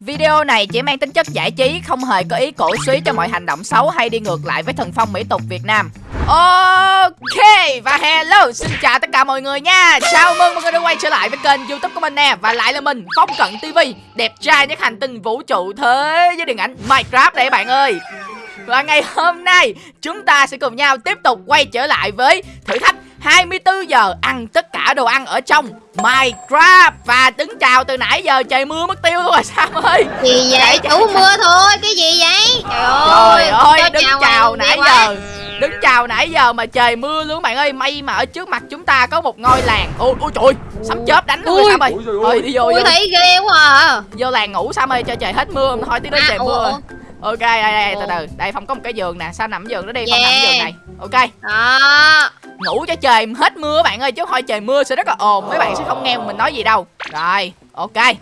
Video này chỉ mang tính chất giải trí, không hề có ý cổ suý cho mọi hành động xấu hay đi ngược lại với thần phong mỹ tục Việt Nam. Ok và hello xin chào tất cả mọi người nha. Chào mừng mọi người đã quay trở lại với kênh youtube của mình nè. Và lại là mình Phong Cận TV Đẹp trai nhất hành tinh vũ trụ thế với điện ảnh Minecraft đây bạn ơi. Và ngày hôm nay chúng ta sẽ cùng nhau tiếp tục quay trở lại với thử thách 24 giờ ăn tất cả đồ ăn ở trong Minecraft Và đứng chào từ nãy giờ trời mưa mất tiêu luôn rồi Sam ơi Gì vậy? Chủ mưa thôi, cái gì vậy? Trời ơi, Trời ơi đứng chào nãy quá. giờ Đứng chào nãy giờ mà trời mưa luôn bạn ơi May mà ở trước mặt chúng ta có một ngôi làng Ôi, ôi trời ơi, sấm chớp đánh luôn rồi. Sam ơi Ui, trời ơi. Thôi đi vô, Ui vô, thấy ghê quá à. vô làng ngủ Sam ơi cho trời hết mưa Thôi tí nữa À, trời mưa. Ok đây đây từ từ Đây Phong có một cái giường nè Sam nằm giường đó đi Phong nằm Yeah. giường này Ok Đó ngủ cho trời hết mưa bạn ơi, chứ thôi trời mưa sẽ rất là ồn, mấy bạn sẽ không nghe mình nói gì đâu. Rồi, ok.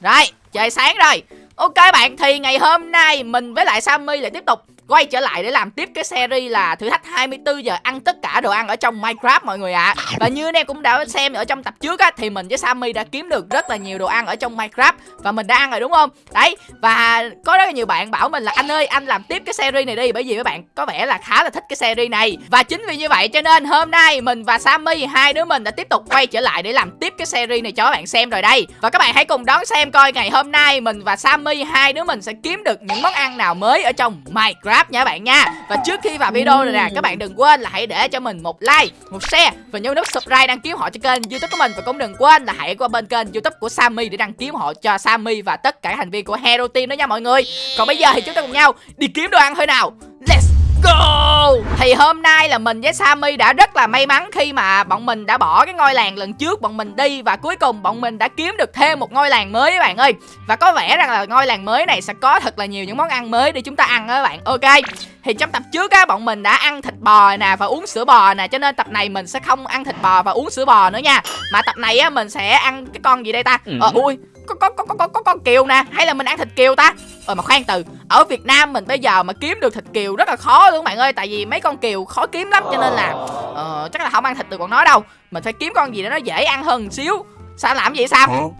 Rồi, trời sáng rồi. Ok bạn, thì ngày hôm nay mình với lại sammy lại tiếp tục quay trở lại để làm tiếp cái series là thử thách 24 giờ ăn tất cả đồ ăn ở trong Minecraft, mọi người ạ. Và như anh em cũng đã xem ở trong tập trước á, Thì mình với Sammy đã kiếm được rất là nhiều đồ ăn ở trong Minecraft Và mình đã ăn rồi, đúng không? Đấy, Và có rất là nhiều bạn bảo mình là, anh ơi, anh làm tiếp cái series này đi, Bởi vì các bạn có vẻ là khá là thích cái series này. Và chính vì như vậy cho nên hôm nay mình và Sammy, hai đứa mình đã tiếp tục quay trở lại để làm tiếp cái series này cho các bạn xem rồi đây. Và các bạn hãy cùng đón xem coi ngày hôm nay mình và Sammy, hai đứa mình sẽ kiếm được những món ăn nào mới ở trong Minecraft nha các bạn nha. Và trước khi vào video này nè các bạn đừng quên là hãy để cho mình một like, một share và nhấn nút subscribe đăng ký họ cho kênh youtube của mình. Và cũng đừng quên là hãy qua bên kênh youtube của Sammy để đăng ký họ cho Sammy và tất cả thành viên của Hero Team đó nha mọi người. Còn bây giờ thì chúng ta cùng nhau đi kiếm đồ ăn thôi nào. Let's go Thì hôm nay là mình với Sammy đã rất là may mắn khi mà bọn mình đã bỏ cái ngôi làng lần trước bọn mình đi Và cuối cùng bọn mình đã kiếm được thêm một ngôi làng mới các bạn ơi. Và có vẻ rằng là ngôi làng mới này sẽ có thật là nhiều những món ăn mới để chúng ta ăn đó các bạn. Ok Thì trong tập trước á bọn mình đã ăn thịt bò nè và uống sữa bò nè Cho nên tập này mình sẽ không ăn thịt bò và uống sữa bò nữa nha. Mà tập này á mình sẽ ăn cái con gì đây ta? Ờ ui có có có có có, có con kiều nè hay là mình ăn thịt kiều ta? Ờ mà khoan từ ở Việt Nam mình bây giờ mà kiếm được thịt kiều rất là khó luôn bạn ơi tại vì mấy con kiều khó kiếm lắm cho nên là ờ, chắc là không ăn thịt được bọn nó đâu. Mình phải kiếm con gì đó nó dễ ăn hơn một xíu. Sao làm gì vậy sao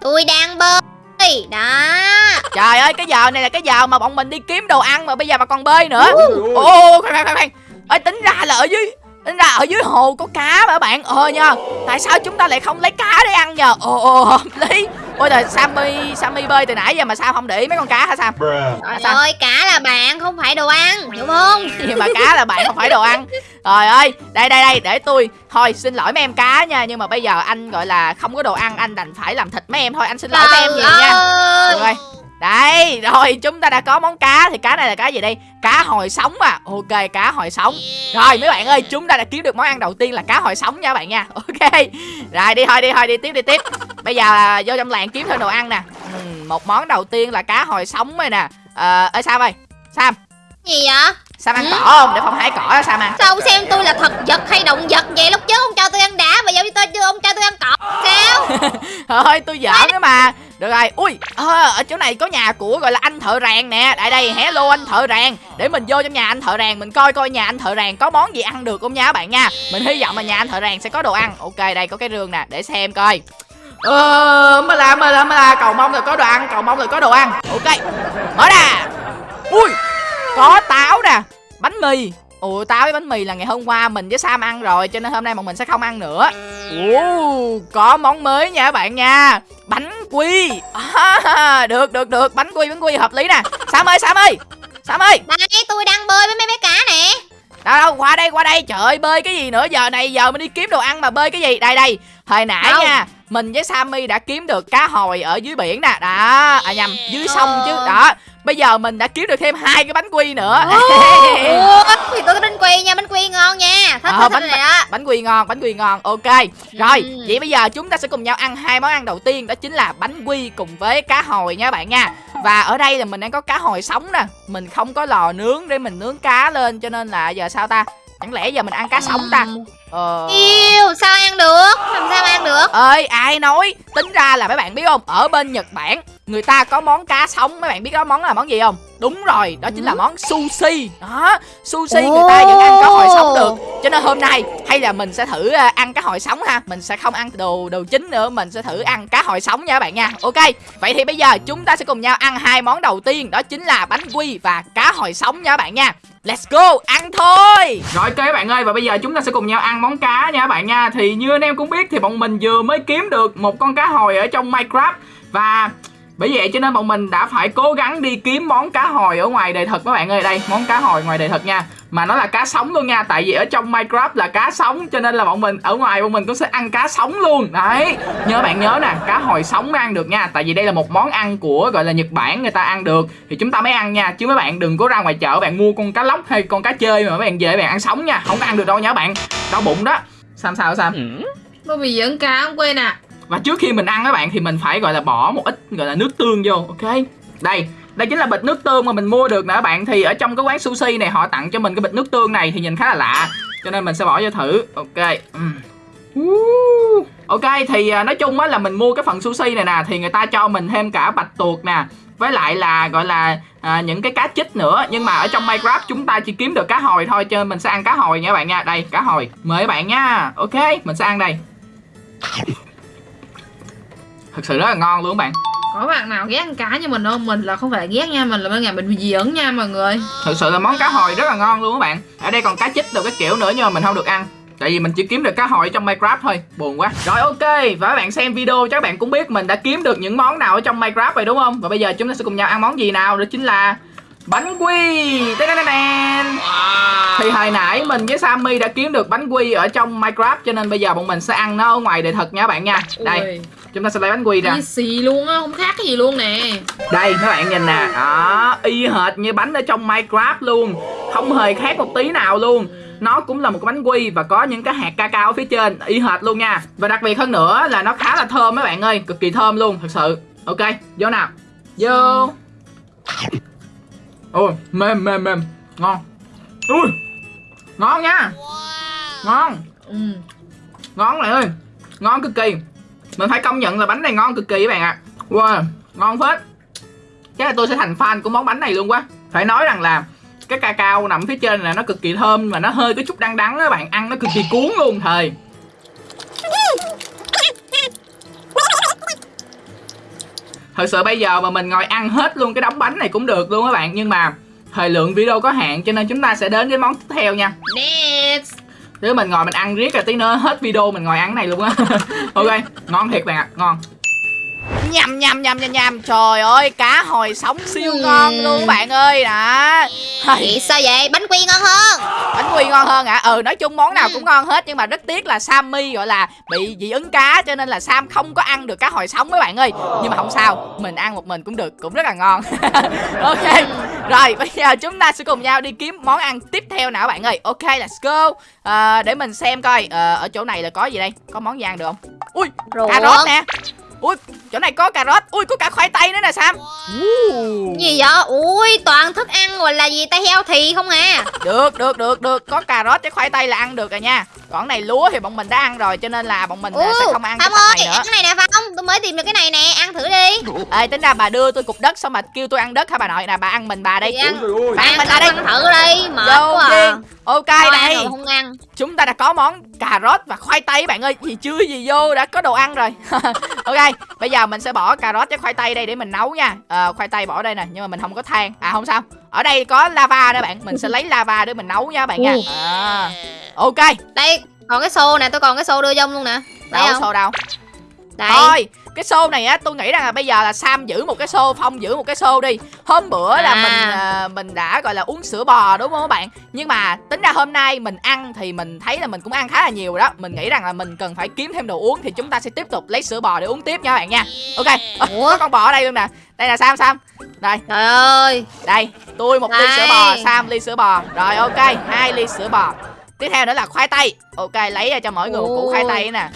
Tôi đang bơi. Đó. trời ơi cái giờ này là cái giờ mà bọn mình đi kiếm đồ ăn mà bây giờ mà còn bơi nữa. Ô khoan khoan khoan khoan. Ơi tính ra là ở dưới tính ra ở dưới hồ có cá mà các bạn. Ờ nha tại sao chúng ta lại không lấy cá để ăn nhờ? Ồ ồ hợp lý ôi trời sammy sammy bơi từ nãy giờ mà sao không để ý mấy con cá hả sam. Trời ơi, cá là bạn không phải đồ ăn, hiểu không? gì mà cá là bạn không phải đồ ăn. Trời ơi đây đây đây để tôi. Thôi xin lỗi mấy em cá nha nhưng mà bây giờ anh gọi là không có đồ ăn anh đành phải làm thịt mấy em. Thôi anh xin lỗi mấy em nhiều nha. ơi. được rồi đây rồi chúng ta đã có món cá. Thì cá này là cá gì đây? Cá hồi sống à. Ok cá hồi sống. Rồi mấy bạn ơi chúng ta đã kiếm được món ăn đầu tiên là cá hồi sống nha bạn nha. Ok. Rồi đi thôi đi thôi đi tiếp đi tiếp. Bây giờ à, vô trong làng kiếm thêm đồ ăn nè. Ừ, một món đầu tiên là cá hồi sống rồi nè. Ờ ơi sam ơi. Sam. Gì vậy? Sam ăn Ừ. cỏ không? Để phong hái cỏ sam ăn Sao ông xem tôi là thật vật hay động vật vậy? Lúc trước ông cho tôi ăn đá, bây giờ tôi cho ông cho tôi ăn cỏ. Sao? thôi tôi giỡn đó mà. Được rồi ui ờ, ở chỗ này có nhà của gọi là anh thợ rèn nè. Tại đây hello anh thợ rèn. Để mình vô trong nhà anh thợ rèn mình coi coi nhà anh thợ rèn có món gì ăn được không nha các bạn nha. Mình hy vọng là nhà anh thợ rèn sẽ có đồ ăn. Ok đây có cái rương nè để xem coi. Ờ mà la mà la mà la cầu mong là có đồ ăn cầu mong là có đồ ăn. Ok mở ra. Ui có táo nè bánh mì. Ủa táo với bánh mì là ngày hôm qua mình với Sam ăn rồi Cho nên hôm nay bọn mình sẽ không ăn nữa. Ồ, có món mới nha các bạn nha. Bánh quy. À, Được được được. Bánh quy bánh quy hợp lý nè. Sam ơi Sam ơi. Sam ơi. Đây, tôi đang bơi với mấy bé cá nè. đâu đâu qua đây qua đây. Trời ơi bơi cái gì nữa? Giờ này giờ mình đi kiếm đồ ăn mà bơi cái gì? Đây đây Hồi nãy Đâu? nha Mình với Sammy đã kiếm được cá hồi ở dưới biển nè. Đó À nhầm dưới sông chứ. Đó Bây giờ mình đã kiếm được thêm hai cái bánh quy nữa. Ủa, thì tôi có bánh quy nha, bánh quy ngon nha. Thích Ờ, thích bánh- thích này đó. bánh quy ngon bánh quy ngon ok. Rồi Ừ. vậy bây giờ chúng ta sẽ cùng nhau ăn hai món ăn đầu tiên đó chính là bánh quy cùng với cá hồi nha bạn nha. Và ở đây là mình đang có cá hồi sống nè. Mình không có lò nướng để mình nướng cá lên cho nên là giờ sao ta chẳng lẽ giờ mình ăn cá sống ta? Ờ. Yêu, sao ăn được? Làm sao ăn được? ơi ai nói? Tính ra là mấy bạn biết không? Ở bên nhật bản người ta có món cá sống mấy bạn biết đó món là món gì không? Đúng rồi đó chính là món sushi. Đó sushi người ta vẫn ăn cá hồi sống được. Cho nên hôm nay hay là mình sẽ thử à, ăn cá hồi sống ha. Mình sẽ không ăn đồ đồ chính nữa mình sẽ thử ăn cá hồi sống nha các bạn nha. Ok vậy thì bây giờ chúng ta sẽ cùng nhau ăn hai món đầu tiên đó chính là bánh quy và cá hồi sống nha các bạn nha. Let's go, ăn thôi. Rồi ok các bạn ơi và bây giờ chúng ta sẽ cùng nhau ăn món cá nha các bạn nha. Thì như anh em cũng biết thì bọn mình vừa mới kiếm được một con cá hồi ở trong Minecraft. Và bởi vậy cho nên bọn mình đã phải cố gắng đi kiếm món cá hồi ở ngoài đời thực các bạn ơi. Đây, món cá hồi ngoài đời thực nha. Mà nó là cá sống luôn nha. Tại vì ở trong Minecraft là cá sống, Cho nên là bọn mình, ở ngoài bọn mình cũng sẽ ăn cá sống luôn. Đấy, Nhớ bạn nhớ nè, Cá hồi sống mới ăn được nha. Tại vì đây là một món ăn của, gọi là Nhật Bản người ta ăn được. Thì chúng ta mới ăn nha, Chứ mấy bạn đừng có ra ngoài chợ bạn mua con cá lóc hay con cá chơi mà mấy bạn về bạn ăn sống nha. Không có ăn được đâu nha bạn. Đau bụng đó. Sam sao Sam Bởi vì dẫn cá không quên à và trước khi mình ăn các bạn thì mình phải gọi là bỏ một ít gọi là nước tương vô ok? Đây đây chính là bịch nước tương mà mình mua được nè các bạn. Thì ở trong cái quán sushi này họ tặng cho mình cái bịch nước tương này thì nhìn khá là lạ cho nên mình sẽ bỏ vô thử ok? Ok thì à, nói chung á là mình mua cái phần sushi này nè thì người ta cho mình thêm cả bạch tuộc nè với lại là gọi là à, những cái cá chích nữa. Nhưng mà ở trong Minecraft chúng ta chỉ kiếm được cá hồi thôi cho nên mình sẽ ăn cá hồi nha các bạn nha. Đây cá hồi mời các bạn nha. Ok mình sẽ ăn đây thật sự rất là ngon luôn các bạn. Có bạn nào ghét ăn cá như mình không? Mình là không phải ghét nha Mình là bên ngày mình bị dưỡng nha mọi người. Thật sự là món cá hồi rất là ngon luôn các bạn. Ở đây còn cá chích đồ cái kiểu nữa nhưng mà mình không được ăn. Tại vì mình chỉ kiếm được cá hồi trong Minecraft thôi. Buồn quá. Rồi ok. Và các bạn xem video chắc các bạn cũng biết Mình đã kiếm được những món nào ở trong Minecraft rồi đúng không? Và bây giờ chúng ta sẽ cùng nhau ăn món gì nào? Đó chính là Bánh quy. Thì hồi nãy mình với Sammy đã kiếm được bánh quy ở trong Minecraft Cho nên bây giờ bọn mình sẽ ăn nó ở ngoài đời thật nha các bạn nha. Đây Chúng ta sẽ lấy bánh quy ra. Y xì luôn á Không khác cái gì luôn nè. Đây các bạn nhìn nè. Đó Y hệt như bánh ở trong Minecraft luôn. Không hề khác một tí nào luôn. Nó cũng là một cái bánh quy và có những cái hạt cacao ở phía trên. Y hệt luôn nha. Và đặc biệt hơn nữa là nó khá là thơm mấy bạn ơi. Cực kỳ thơm luôn thật sự. Ok vô nào. Vô. Ôi mềm mềm mềm. Ngon. Ui ngon nha. Ngon. Ừ. ngon này ơi. Ngon cực kỳ mình phải công nhận là bánh này ngon cực kỳ các bạn ạ. À. wow, ngon phết. Chắc là tôi sẽ thành fan của món bánh này luôn quá. Phải nói rằng là cái cacao nằm phía trên là nó cực kỳ thơm và nó hơi có chút đắng đắng các bạn. Ăn nó cực kỳ cuốn luôn thời thật sự bây giờ mà mình ngồi ăn hết luôn cái đống bánh này cũng được luôn các bạn. Nhưng mà thời lượng video có hạn cho nên chúng ta sẽ đến cái món tiếp theo nha. Next nếu mình ngồi mình ăn riết là tí nữa hết video mình ngồi ăn này luôn á. Ok, ngon thiệt bạn ạ, ngon. Nhầm nhầm nhầm nhầm nhầm Trời ơi cá hồi sống siêu ngon luôn các bạn ơi. Đó. Vậy sao vậy? Bánh quy ngon hơn. Bánh quy ngon hơn ạ Ừ nói chung món nào cũng ngon hết Nhưng mà rất tiếc là Sammy gọi là bị dị ứng cá Cho nên là Sam không có ăn được cá hồi sống mấy bạn ơi. Nhưng mà không sao Mình ăn một mình cũng được Cũng rất là ngon. Ok. Rồi bây giờ chúng ta sẽ cùng nhau đi kiếm món ăn tiếp theo nào các bạn ơi. Ok let's go. À, Để mình xem coi à, Ở chỗ này là có gì đây? Có món gì ăn được không? Ui cà rốt nè Ui chỗ này có cà rốt Ui có cả khoai tây nữa nè Sam. Uh. Gì vậy? Ui toàn thức ăn gọi là gì ta? Heo thì không à? Được được được được. Có cà rốt với khoai tây là ăn được rồi nha. Còn này lúa thì bọn mình đã ăn rồi Cho nên là bọn mình à, sẽ không ăn cái ơi này nữa. ăn cái này nè Phong Tôi mới tìm được cái này nè Ăn thử đi. Ê tính ra bà đưa tôi cục đất Xong mà kêu tôi ăn đất hả bà nội? Nè Bà ăn mình bà đây. Thì ăn. Bà ăn Ăn mình thử, bà đây. ăn thử đi Mệt Vô quá à. tiên Ok Thôi rồi không ăn. Chúng ta đã có món cà rốt và khoai tây bạn ơi. Gì chưa gì vô đã có đồ ăn rồi. Ok bây giờ mình sẽ bỏ cà rốt với khoai tây đây để mình nấu nha. À, Khoai tây bỏ đây nè Nhưng mà mình không có than. À không sao. Ở đây có lava đó bạn. Mình sẽ lấy lava để mình nấu nha bạn nha. À, Ok Đây còn cái xô nè Tôi còn cái xô đưa cho ông luôn nè. Đâu xô đâu Đây. Thôi cái xô này á tôi nghĩ rằng là bây giờ là Sam giữ một cái xô Phong giữ một cái xô đi. Hôm bữa là À. mình à, mình đã gọi là uống sữa bò đúng không các bạn? Nhưng mà tính ra hôm nay mình ăn thì mình thấy là mình cũng ăn khá là nhiều rồi đó. Mình nghĩ rằng là mình cần phải kiếm thêm đồ uống Thì chúng ta sẽ tiếp tục lấy sữa bò để uống tiếp nha các bạn nha. Ok Ủa? có con bò ở đây luôn nè. Đây là Sam Sam. Đây. Trời ơi. Đây tôi một ly Đây. sữa bò Sam ly sữa bò. Rồi ok hai ly sữa bò. Tiếp theo nữa là khoai tây. Ok lấy ra cho mỗi người một củ khoai tây nè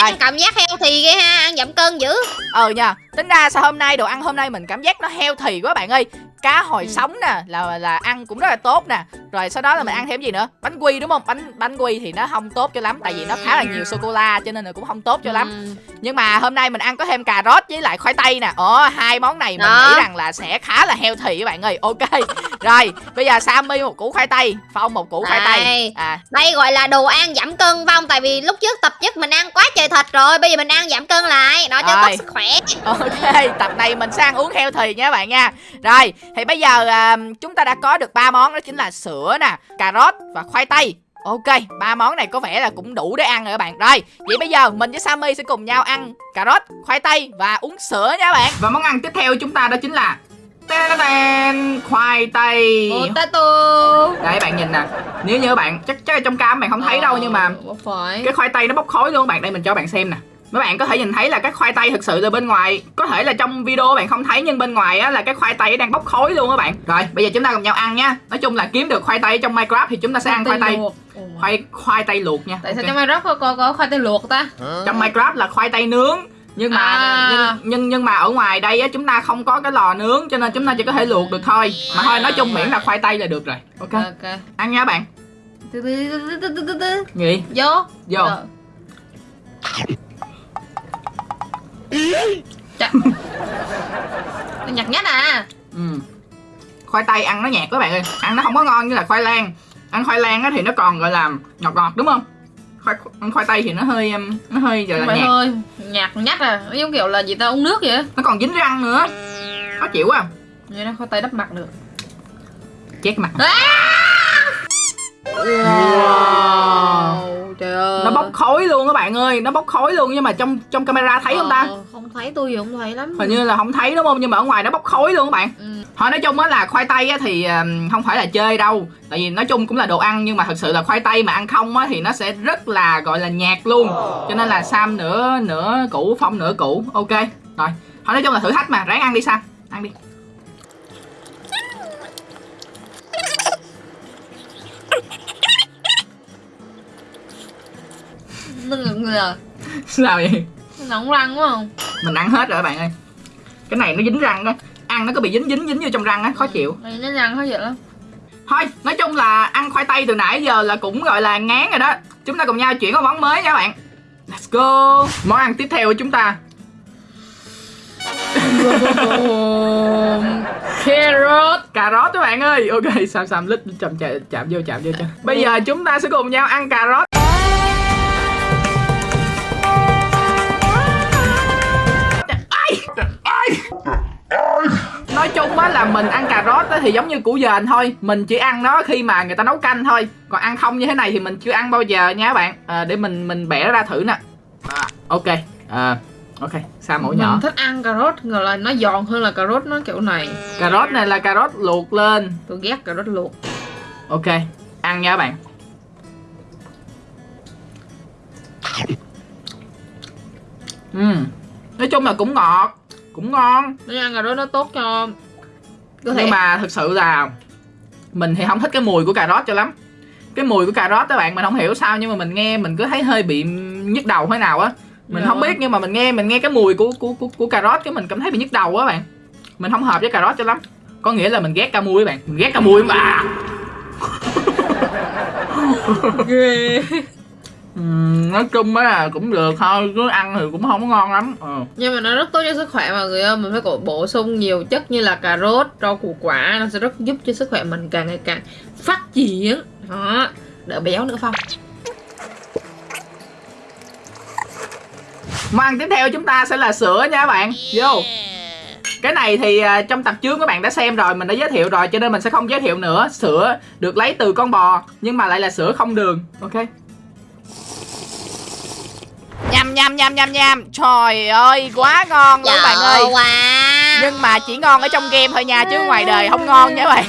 Rồi. ăn cảm giác heo thì ghê ha Ăn giảm cân dữ ờ nha tính ra sao hôm nay đồ ăn hôm nay mình cảm giác nó healthy quá bạn ơi cá hồi Ừ. sống nè là là ăn cũng rất là tốt nè. Rồi sau đó là mình ăn thêm gì nữa? Bánh quy đúng không? Bánh bánh quy thì nó không tốt cho lắm tại vì nó khá là nhiều sô cô la cho nên là cũng không tốt cho lắm. Ừ. nhưng mà hôm nay mình ăn có thêm cà rốt với lại khoai tây nè. Ồ hai món này mình Đó. nghĩ rằng là sẽ khá là healthy các bạn ơi. Ok. Rồi bây giờ sammy một củ khoai tây phong một củ khoai tây. Đây. à. Đây gọi là đồ ăn giảm cân không? Tại vì lúc trước tập nhất mình ăn quá trời thịt rồi Bây giờ mình ăn giảm cân lại Nó cho tốt sức khỏe. Ok tập này mình sẽ ăn uống healthy nha các bạn nha. Rồi thì bây giờ à, chúng ta đã có được ba món đó chính là sữa nè cà rốt và khoai tây. Ok, ba món này có vẻ là cũng đủ để ăn rồi các bạn. Rồi, vậy bây giờ mình với Sammy sẽ cùng nhau ăn cà rốt, khoai tây và uống sữa nha các bạn. Và món ăn tiếp theo chúng ta đó chính là Tên khoai tây Potato Đây bạn nhìn nè Nếu như bạn chắc chắc là trong cam bạn không thấy đâu nhưng mà phải cái khoai tây nó bốc khói luôn các bạn đây mình cho bạn xem nè mấy bạn có thể nhìn thấy là cái khoai tây thực sự từ bên ngoài. Có thể là trong video bạn không thấy nhưng bên ngoài á là cái khoai tây đang bốc khói luôn các bạn. Rồi bây giờ chúng ta cùng nhau ăn nha. Nói chung là kiếm được khoai tây trong minecraft thì chúng ta sẽ ăn khoai tây. luộc. Khoai khoai tây luộc nha. Tại sao Ok. trong Minecraft có, có, có khoai tây luộc ta? trong minecraft là khoai tây nướng. Nhưng mà À. nhưng, nhưng nhưng mà ở ngoài đây á chúng ta không có cái lò nướng cho nên chúng ta chỉ có thể luộc được thôi. Mà thôi nói chung miễn là khoai tây là được rồi. Ok. Ok. Ăn nha bạn. Gì? Vô. Vô. Nó nhặt nhát à. Ừ. Khoai tây ăn nó nhạt các bạn ơi. Ăn nó không có ngon như là khoai lang. Ăn khoai lang á thì nó còn gọi là ngọt ngọt đúng không? Khoai, Ăn khoai tây thì nó hơi um, Nó hơi gọi là nhạt. thôi Nhạt nhát à. Nó giống kiểu là gì ta uống nước vậy Nó còn dính răng nữa. Khó chịu quá. Vậy nó khoai tây đắp mặt được. Chét mặt. Wow Trời ơi Nó bốc khói luôn các bạn ơi Nó bốc khói luôn nhưng mà trong trong camera thấy không ta? Ờ, Không thấy tôi gì không thấy lắm. Hình như là không thấy đúng không? Nhưng mà ở ngoài nó bốc khói luôn các bạn. Ừ. Thôi nói chung á là khoai tây á thì không phải là chơi đâu. Tại vì nói chung cũng là đồ ăn Nhưng mà thật sự là khoai tây mà ăn không á thì nó sẽ rất là gọi là nhạt luôn. Cho nên là Sam nửa nửa củ Phong nửa củ. Ok Rồi. Thôi nói chung là thử thách mà. Ráng ăn đi Sam. Ăn đi Nó ngực ngừa Sao vậy? Nó nóng răng quá không? Mình ăn hết rồi các bạn ơi. Cái này nó dính răng á Ăn nó có bị dính dính dính vô trong răng á Khó chịu. Này nó răng khó chịu lắm. Thôi nói chung là ăn khoai tây từ nãy giờ là cũng gọi là ngán rồi đó. Chúng ta cùng nhau chuyển qua món mới nha các bạn. Let's go. Món ăn tiếp theo của chúng ta. Carrot. Cà rốt các bạn ơi. Ok sam sam lít chậm chạm chạm vô chạm vô cho. Bây giờ chúng ta sẽ cùng nhau ăn cà rốt nói chung á là mình ăn cà rốt á thì giống như củ dền thôi. Mình chỉ ăn nó khi mà người ta nấu canh thôi. Còn ăn không như thế này thì mình chưa ăn bao giờ nha các bạn. À, để mình mình bẻ ra thử nè. À, ok. À, ok sa mổ nhỏ? Mình thích ăn cà rốt Ngờ là nó giòn hơn là cà rốt nó kiểu này. Cà rốt này là cà rốt luộc lên. Tôi ghét cà rốt luộc. Ok, ăn nha các bạn. Ừm, Nói chung là cũng ngọt Cũng ngon. Nếu ăn cà rốt nó tốt cho Cơ thể. Nhưng mà thực sự là Mình thì không thích cái mùi của cà rốt cho lắm. Cái mùi của cà rốt các bạn mình không hiểu sao Nhưng mà mình nghe mình cứ thấy hơi bị nhức đầu thế nào á. Mình Dạ. không biết nhưng mà mình nghe mình nghe cái mùi của của của, của cà rốt cái mình cảm thấy bị nhức đầu á bạn. Mình không hợp với cà rốt cho lắm. Có nghĩa là mình ghét ca mui các bạn. Mình ghét ca mui mà. Ghê Ừm, nói chung á là cũng được thôi cứ ăn thì cũng không có ngon lắm ờ. Nhưng mà nó rất tốt cho sức khỏe mọi người ơi Mình phải bổ sung nhiều chất như là cà rốt, rau củ quả Nó sẽ rất giúp cho sức khỏe mình càng ngày càng phát triển. Đó Đỡ béo nữa Phong. Món ăn tiếp theo chúng ta sẽ là sữa nha các bạn. Vô. Cái này thì à, trong tập trước các bạn đã xem rồi mình đã giới thiệu rồi cho nên mình sẽ không giới thiệu nữa. Sữa được lấy từ con bò nhưng mà lại là sữa không đường ok Nham nham nham nham nham Trời ơi quá ngon luôn bạn ơi. wow Nhưng mà chỉ ngon ở trong game thôi nha Chứ ngoài đời không ngon nha các bạn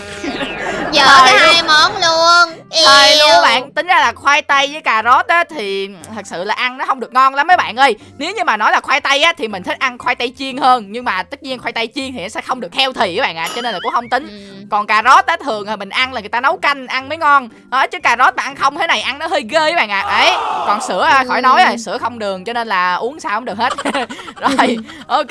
cái ơi. hai món luôn Thời luôn. Các bạn Tính ra là khoai tây với cà rốt á Thì thật sự là ăn nó không được ngon lắm mấy bạn ơi. Nếu như mà nói là khoai tây á Thì mình thích ăn khoai tây chiên hơn Nhưng mà tất nhiên khoai tây chiên thì nó sẽ không được healthy các bạn ạ Cho nên là cũng không tính. Ừ. còn cà rốt á thường là mình ăn là người ta nấu canh ăn mới ngon. Đó chứ cà rốt mà ăn không thế này ăn nó hơi ghê các bạn ạ. À. đấy còn sữa à, khỏi nói rồi sữa không đường cho nên là uống sao không được hết. Rồi ok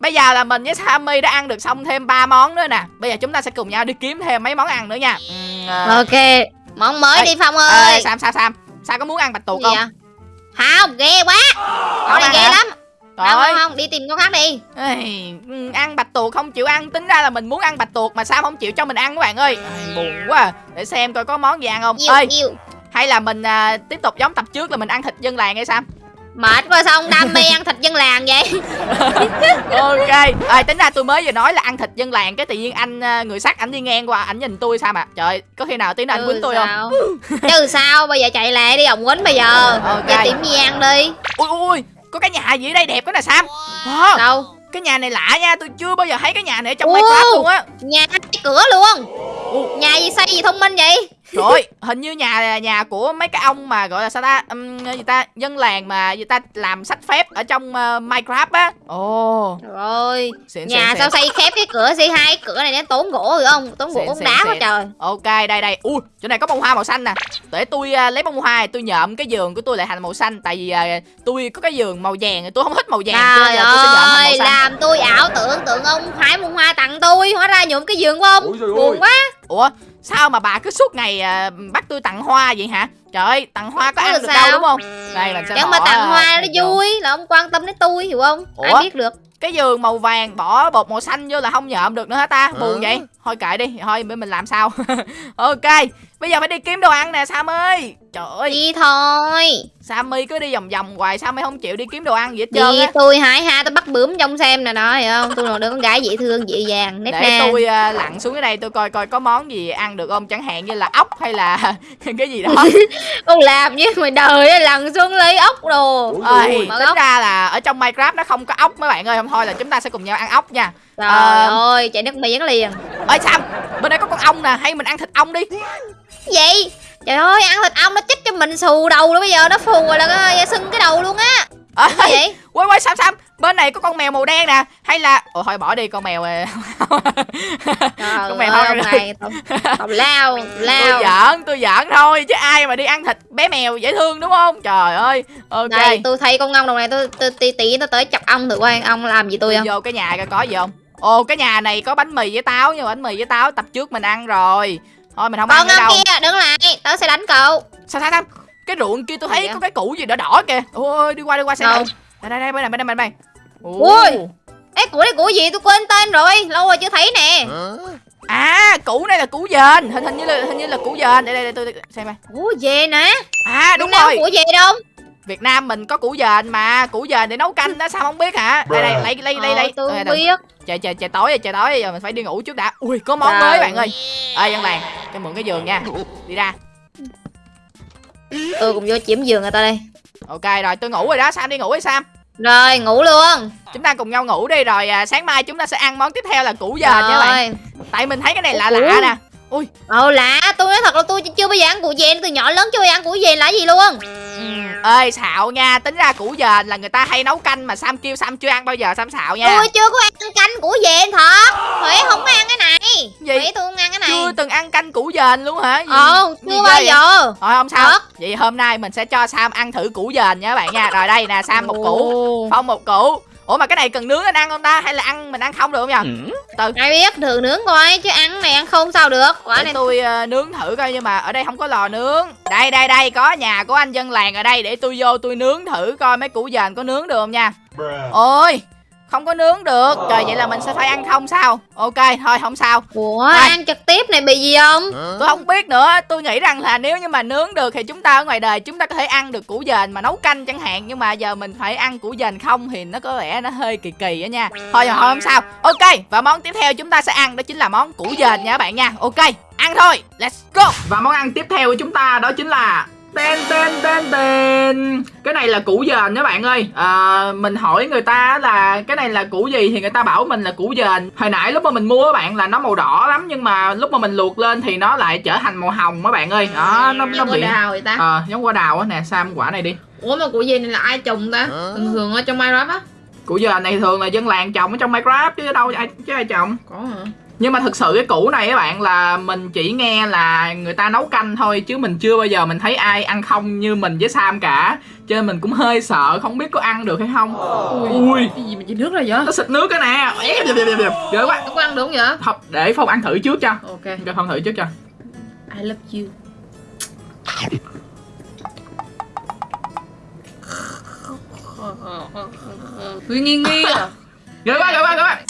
bây giờ là mình với Sammy đã ăn được xong thêm ba món nữa nè. Bây giờ chúng ta sẽ cùng nhau đi kiếm thêm mấy món ăn nữa nha. Ừm, à, Ok Món mới Ê, đi Phong ê, ơi Sam Sam Sam. Sam có muốn ăn bạch tuộc Gì không? vậy? Không ghê quá. Con này ghê hả? lắm. Trời Không ơi. không không đi tìm con khác đi. Ê, ăn bạch tuộc không chịu ăn. Tính ra là mình muốn ăn bạch tuộc mà sao không chịu cho mình ăn các bạn ơi. Buồn quá à. để xem coi có món gì ăn không. Yêu ơi yêu hay là mình à, tiếp tục giống tập trước là mình ăn thịt dân làng hay sao Mệt quá sao ông đam mê ăn thịt dân làng vậy? Ok à, tính ra tôi mới vừa nói là ăn thịt dân làng cái tự nhiên anh à, người sắt ảnh đi ngang qua ảnh nhìn tôi sao mà trời có khi nào tí nữa anh quýnh tôi không? sao? Chứ sao bây giờ chạy lại đi ông quýnh bây giờ. Ok. Giờ tìm gì ăn đi. Ui ui có cái nhà gì ở đây đẹp quá nè sam. Wow, Đâu? Cái nhà này lạ nha tôi chưa bao giờ thấy cái nhà này ở trong Ô. minecraft luôn á. Nhà cái cửa luôn. Nhà gì xây gì thông minh vậy Trời ơi, hình như nhà nhà của mấy cái ông mà gọi là sao ta? Um, gì ta? Dân làng mà người ta? Làm sách phép ở trong uh, Minecraft á. Ồ, Trời ơi xịn Nhà xịn, sao xịn. xây khép cái cửa xây hai cái cửa này nó tốn gỗ rồi không? Tốn gỗ tốn xịn, đá quá trời. Ok, đây đây. Ui, chỗ này có bông hoa màu xanh nè. Để tôi uh, lấy bông hoa này, tôi nhộm cái giường của tôi lại thành màu xanh. Tại vì uh, tôi có cái giường màu vàng tôi không thích màu vàng cho nên Trời là tôi sẽ nhộm thành màu ơi xanh. làm tôi ảo tưởng tượng ông hái bông hoa tặng tôi Hóa ra nhuộm cái giường của ông. Buồn quá. Ủa, sao mà bà cứ suốt ngày uh, bắt tôi tặng hoa vậy hả? Trời ơi, tặng hoa có ăn là được sao? đâu đúng không? Đây sẽ Chẳng mà tặng hoa nó vui Là ông quan tâm đến tôi hiểu không Ủa? Ai biết được cái giường màu vàng bỏ bột màu xanh vô là không nhộm được nữa hả ta buồn vậy thôi kệ đi thôi để mình làm sao ok bây giờ phải đi kiếm đồ ăn nè sam ơi trời ơi. Đi thôi. Sammy cứ đi vòng vòng hoài sao mày không chịu đi kiếm đồ ăn gì hết trơn Đi tôi hái ha tôi bắt bướm trong xem nè đó hiểu không? Tôi là đứa con gái dễ thương dịu dàng nét để na tôi uh, lặn xuống cái đây tôi coi coi có món gì ăn được không? Chẳng hạn như là ốc hay là cái gì đó. Con làm như mày đời á, lần xuống lấy ốc đồ. Ơi Mở tính ốc. ra là ở trong minecraft nó không có ốc mấy bạn ơi. Không thôi là chúng ta sẽ cùng nhau ăn ốc nha. Trời Ờ. ơi chạy nước miếng liền. Ơi sam bên đây có con ong nè. Hay mình ăn thịt ong đi Gì? Trời ơi ăn thịt ong nó chích cho mình xù đầu rồi bây giờ nó phù rồi là cái- sưng cái đầu luôn á. Gì vậy? quay quay sam sam bên này có con mèo màu đen nè. Hay là ồ thôi bỏ đi con mèo Con mèo ơi này tao lao tao tôi lao. giỡn tôi giỡn thôi chứ ai mà đi ăn thịt bé mèo dễ thương đúng không? Trời ơi ok. Đây tôi thấy con ong đồng này tôi tí tí tôi tới chọc ong thử coi ong làm gì tôi tôi không? vô cái nhà coi có gì không? Ồ cái nhà này có bánh mì với táo nhưng mà bánh mì với táo tập trước mình ăn rồi thôi mình không Con ăn nữa đâu. kia đứng lại tao sẽ đánh cậu. Sao sao sao cái ruộng kia tôi thấy có cái củ gì đỏ đỏ kìa. Ôi đi qua đi qua xem Đâu? nào. Đây đây đây bên này bên này bên này. Ui. Ê củ này củ gì? Tôi quên tên rồi lâu rồi chưa thấy nè. À củ này là củ dền. Hình hình như là hình như là củ dền. Đây đây, đây tôi xem coi củ về nè à đúng rồi. củ về đâu Việt Nam mình có củ dền mà củ dền để nấu canh đó sao không biết hả? Đây đây lấy lấy lấy Ờ, lấy. tôi Đây, không đây. biết. Trời trời trời tối rồi trời tối rồi giờ mình phải đi ngủ trước đã. Ui có món mới bạn ơi. Ơi dân làng cho mượn cái giường nha. Đi ra. Tôi cũng vô chiếm giường người ta đây. Ok rồi tôi ngủ rồi đó. Sam đi ngủ đi sam. Rồi ngủ luôn. Chúng ta cùng nhau ngủ đi rồi à, sáng mai chúng ta sẽ ăn món tiếp theo là củ dền nha bạn. Tại mình thấy cái này lạ Ủa? lạ nè. Ui. Ồ lạ. Tôi nói thật là tôi chưa bao giờ ăn củ về từ nhỏ lớn chưa bao giờ ăn củ về là gì luôn ơi xạo nha. Tính ra củ dền là người ta hay nấu canh mà sam kêu sam chưa ăn bao giờ sam xạo nha. Tôi chưa có ăn canh củ về thật. Huệ không có ăn cái này. Gì? Huệ tôi không ăn cái này. Chưa từng ăn canh củ dền luôn hả? Gì, ờ gì chưa bao vậy? giờ. Thôi không sao. Thật. vậy hôm nay mình sẽ cho sam ăn thử củ dền nha các bạn nha. Rồi đây nè sam một củ phong một củ ủa mà cái này cần nướng anh ăn không ta? Hay là ăn mình ăn không được không nhờ? Từ ai biết thử nướng coi chứ ăn này ăn không sao được. Quả để này tôi ờ, nướng thử coi nhưng mà ở đây không có lò nướng. Đây đây đây có nhà của anh dân làng ở đây. Để tôi vô tôi nướng thử coi mấy củ dền có nướng được không nha. Ôi không có nướng được. Trời vậy là mình sẽ phải ăn không sao? Ok thôi không sao. Ủa Ai? ăn trực tiếp này bị gì không? Tôi không biết nữa. Tôi nghĩ rằng là nếu như mà nướng được thì chúng ta ở ngoài đời chúng ta có thể ăn được củ dền mà nấu canh chẳng hạn. Nhưng mà giờ mình phải ăn củ dền không thì nó có vẻ nó hơi kỳ kỳ á nha. Thôi rồi thôi không sao. Ok và món tiếp theo chúng ta sẽ ăn đó chính là món củ dền nha các bạn nha. Ok ăn thôi. Let's go. Và món ăn tiếp theo của chúng ta đó chính là Tên tên tên tên. Cái này là củ dền các bạn ơi. À, Mình hỏi người ta là cái này là củ gì Thì người ta bảo mình là củ dền. Hồi nãy lúc mà mình mua các bạn là nó màu đỏ lắm Nhưng mà lúc mà mình luộc lên thì nó lại trở thành màu hồng các bạn ơi. Đó nó, nó bị đào vậy ta. Ờ giống quả đào á. Nè Sam quả này đi. Ủa mà củ gì này là ai trồng ta? Thường thường ở trong Minecraft á. Củ dền này thường là dân làng trồng ở trong Minecraft Chứ đâu ai, chứ ai trồng. Có hả Nhưng mà thực sự cái củ này các bạn là Mình chỉ nghe là người ta nấu canh thôi Chứ mình chưa bao giờ mình thấy ai ăn không như mình với Sam cả. Cho nên mình cũng hơi sợ Không biết có ăn được hay không. Ui. Cái gì mà chỉ nước rồi vậy? Nó xịt nước cái nè. Ghê quá. Nó có ăn được không vậy? Không, để Phong ăn thử trước cho. Ok. Cho Phong thử trước cho. I love you. Huy nghi nghi à? Ghê quá, ghê quá, ghê quá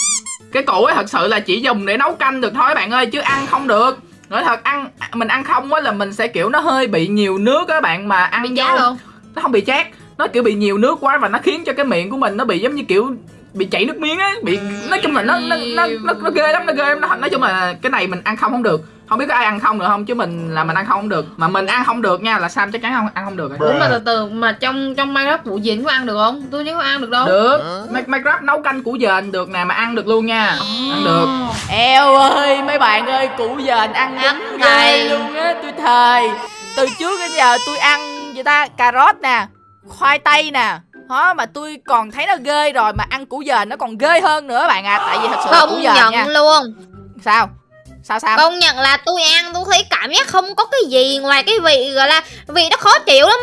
Cái củ ấy thật sự là chỉ dùng để nấu canh được thôi bạn ơi Chứ ăn không được. Nói thật, ăn mình ăn không á là mình sẽ kiểu nó hơi bị nhiều nước á bạn Mà ăn Bị giá luôn Nó không bị chát Nó kiểu bị nhiều nước quá và nó khiến cho cái miệng của mình nó bị giống như kiểu bị chảy nước miếng á bị nói chung là nó nó nó nó, nó ghê lắm nó ghê lắm. Nó, nói chung là cái này mình ăn không không được không biết có ai ăn không được không chứ mình là mình ăn không không được. Mà mình ăn không được nha là sam chắc chắn không ăn không được rồi. Ủa mà từ từ mà trong trong Minecraft vụ gì có ăn được không? Tôi nhớ có ăn được đâu. Được. Minecraft nấu canh củ dền được nè mà ăn được luôn nha. Ăn được. Eo ơi mấy bạn ơi củ dền ăn Ăn đúng này. ghê luôn á tôi thề. Từ trước đến giờ tôi ăn gì ta cà rốt nè Khoai tây nè. Đó mà tôi còn thấy nó ghê rồi mà ăn củ dền nó còn ghê hơn nữa bạn à. Tại vì thật sự là củ dền nhận nha. luôn. Sao sao sao? Công nhận là tôi ăn tôi thấy cảm giác không có cái gì ngoài cái vị gọi là vị nó khó chịu lắm.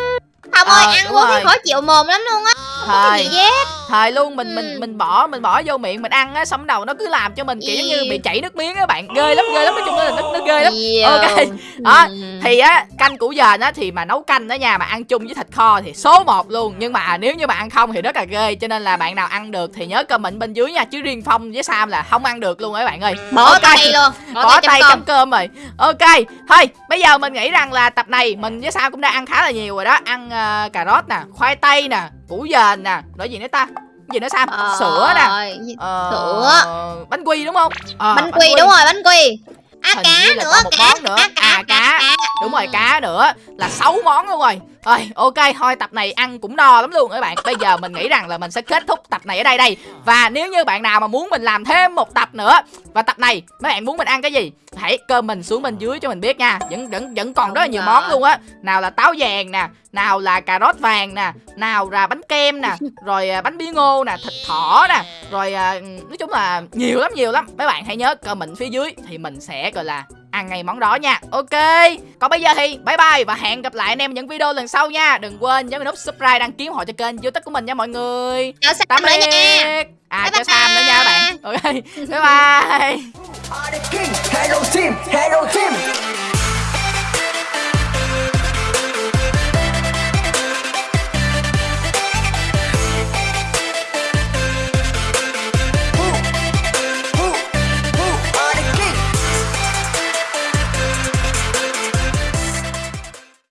Không Ờ, ơi ăn vô thấy khó chịu mồm lắm luôn á Không có gì hết thời luôn mình mình mình bỏ mình bỏ vô miệng mình ăn á xong đầu nó cứ làm cho mình kiểu giống như bị chảy nước miếng á bạn. Ghê lắm ghê lắm nói chung là nó, nó ghê lắm. Ok. Đó, thì á canh củ dền á thì mà nấu canh đó nha mà ăn chung với thịt kho thì số 1 luôn. Nhưng mà nếu như mà ăn không thì rất là ghê cho nên là bạn nào ăn được thì nhớ comment bên dưới nha chứ riêng phong với sam là không ăn được luôn á các bạn ơi. Bỏ Ok. tay luôn bỏ tay chấm cơm. rồi. Ok thôi bây giờ mình nghĩ rằng là tập này mình với sam cũng đã ăn khá là nhiều rồi đó. Ăn ờ, cà rốt nè khoai tây nè củ dền nè rồi gì nữa ta gì nữa sam? Ờ, sữa nè. Ờ, Sữa. bánh quy đúng không? Ờ, Bánh quy đúng rồi bánh quy. À Hình cá nữa cá, nữa. cá, À, cá. Đúng rồi cá nữa. Là 6 món luôn rồi Rồi ok thôi tập này ăn cũng no lắm luôn các bạn. Bây giờ mình nghĩ rằng là mình sẽ kết thúc tập này ở đây đây. Và nếu như bạn nào mà muốn mình làm thêm một tập nữa Và tập này mấy bạn muốn mình ăn cái gì? Hãy comment xuống bên dưới cho mình biết nha. Vẫn vẫn vẫn còn rất là nhiều món luôn á. Nào là táo vàng nè Nào là cà rốt vàng nè Nào là bánh kem nè Rồi à, bánh bí ngô nè Thịt thỏ nè Rồi à, nói chung là nhiều lắm nhiều lắm. Mấy bạn hãy nhớ comment phía dưới Thì mình sẽ gọi là ăn ngay món đó nha. Ok. Còn bây giờ thì bye bye Và hẹn gặp lại anh em những video lần sau nha. Đừng quên nhấn nút subscribe đăng ký ủng hộ cho kênh youtube của mình nha mọi người. Chào Sam Tạm nữa nha. biệt. À Bye cho Sam nữa nha các bạn. Ok. Bye bye. Hello team, hello team.